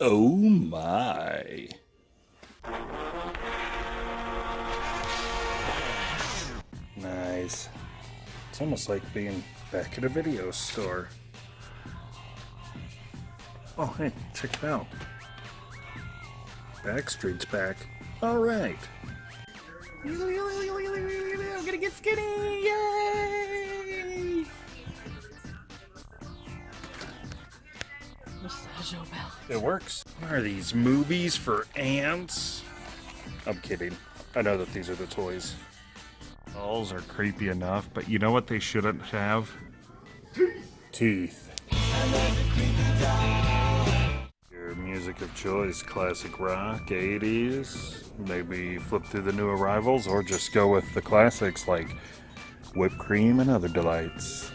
Oh my. Nice. It's almost like being back at a video store. Oh, hey, check it out. Backstreet's back. All right. I'm gonna get skinny! Massaggio belt. It works. What are these movies for ants? I'm kidding. I know that these are the toys. Dolls are creepy enough, but you know what they shouldn't have? Teeth. Your music of choice, classic rock, 80s, maybe flip through the new arrivals, or just go with the classics like whipped cream and other delights.